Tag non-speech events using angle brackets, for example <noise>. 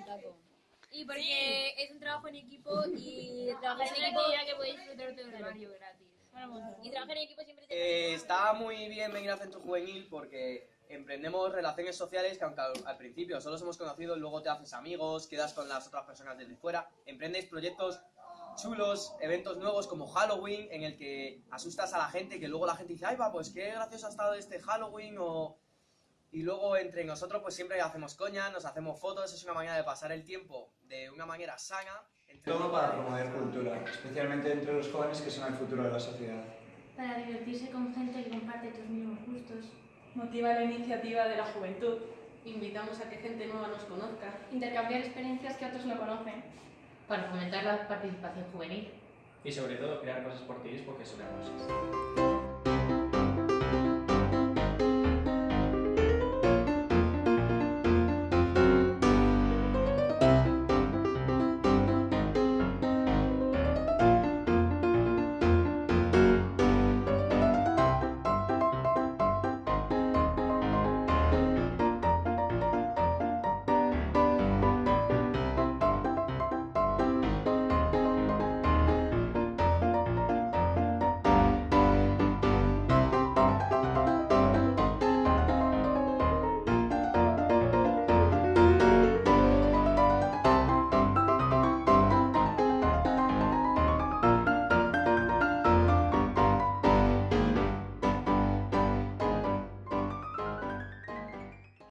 taco. Y porque es un trabajo en equipo y <laughs> trabajar en equipo que podéis disfrutar de horario gratis. Y trabajar en equipo siempre te Eh, está muy bien venir a Centro Juvenil porque emprendemos relaciones sociales que aunque al, al principio solo os hemos conocido, luego te haces amigos, quedas con las otras personas desde fuera, emprendes proyectos chulos, eventos nuevos como Halloween en el que asustas a la gente que luego la gente dice, ay va, pues qué gracioso ha estado este Halloween o... Y luego entre nosotros pues siempre hacemos coña, nos hacemos fotos, es una manera de pasar el tiempo de una manera sana. entre- Todo para promover cultura, especialmente entre los jóvenes que son el futuro de la sociedad. Para divertirse con gente que comparte tus mismos gustos. Motiva la iniciativa de la juventud. Invitamos a que gente nueva nos conozca. Intercambiar experiencias que otros no conocen. Para fomentar la participación juvenil. Y sobre todo crear cosas por ti porque sobre cosas.